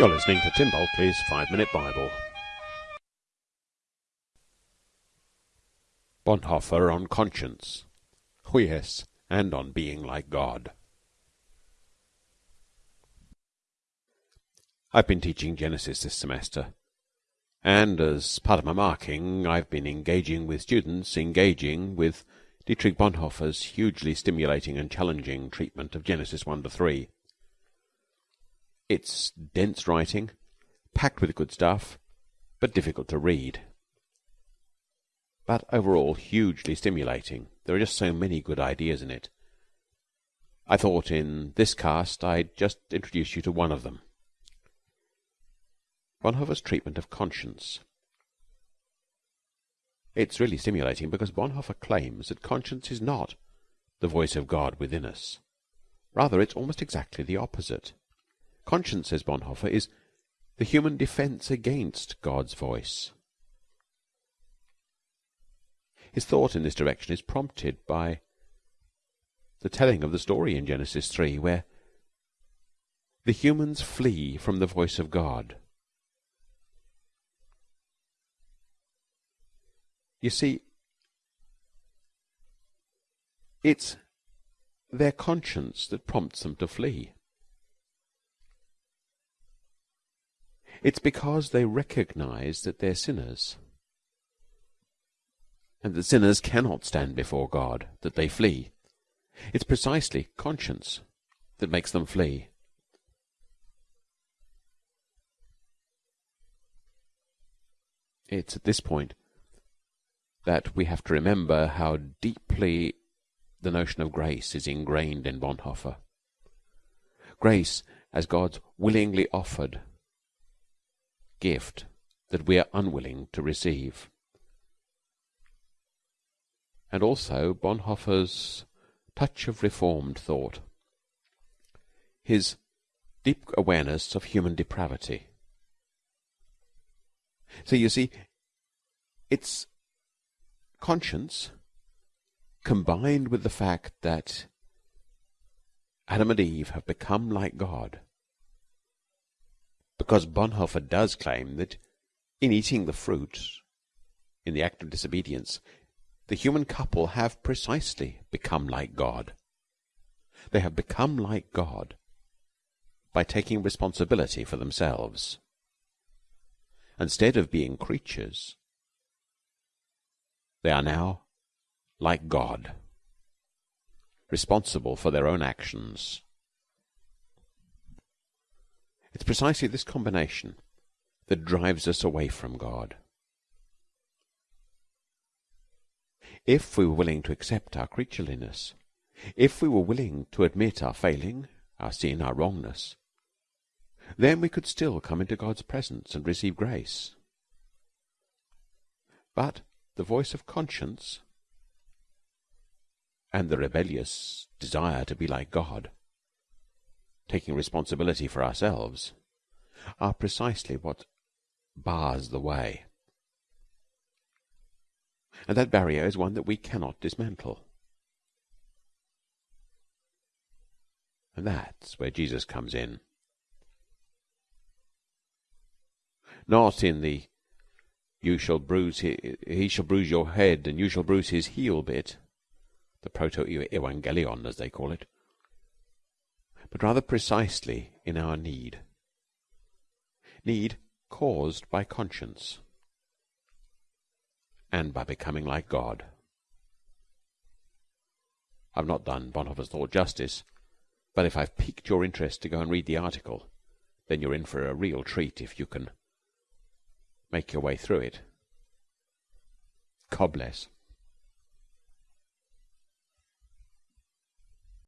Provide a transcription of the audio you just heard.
You're listening to Tim Bulkeley's Five Minute Bible. Bonhoeffer on conscience. Oh, yes, and on being like God. I've been teaching Genesis this semester, and as part of my marking, I've been engaging with students, engaging with Dietrich Bonhoeffer's hugely stimulating and challenging treatment of Genesis 1 to 3. It's dense writing, packed with good stuff, but difficult to read. But overall, hugely stimulating. There are just so many good ideas in it. I thought in this cast I'd just introduce you to one of them. Bonhoeffer's treatment of conscience. It's really stimulating because Bonhoeffer claims that conscience is not the voice of God within us. Rather, it's almost exactly the opposite. Conscience, says Bonhoeffer, is the human defense against God's voice. His thought in this direction is prompted by the telling of the story in Genesis 3 where the humans flee from the voice of God. You see, it's their conscience that prompts them to flee. It's because they recognize that they're sinners and that sinners cannot stand before God that they flee. It's precisely conscience that makes them flee. It's at this point that we have to remember how deeply the notion of grace is ingrained in Bonhoeffer. Grace as God's willingly offered gift that we are unwilling to receive. And also Bonhoeffer's touch of reformed thought, his deep awareness of human depravity. So you see, it's conscience combined with the fact that Adam and Eve have become like God because Bonhoeffer does claim that in eating the fruit, in the act of disobedience, the human couple have precisely become like God. They have become like God by taking responsibility for themselves. Instead of being creatures, they are now like God, responsible for their own actions. It's precisely this combination that drives us away from God. If we were willing to accept our creatureliness, if we were willing to admit our failing, our sin, our wrongness, then we could still come into God's presence and receive grace. But the voice of conscience and the rebellious desire to be like God taking responsibility for ourselves, are precisely what bars the way. And that barrier is one that we cannot dismantle. And that's where Jesus comes in. Not in the you shall bruise he, he shall bruise your head and you shall bruise his heel bit, the proto evangelion as they call it but rather precisely in our need. Need caused by conscience and by becoming like God. I've not done Bonhoeffer's thought justice, but if I've piqued your interest to go and read the article, then you're in for a real treat if you can make your way through it. God bless.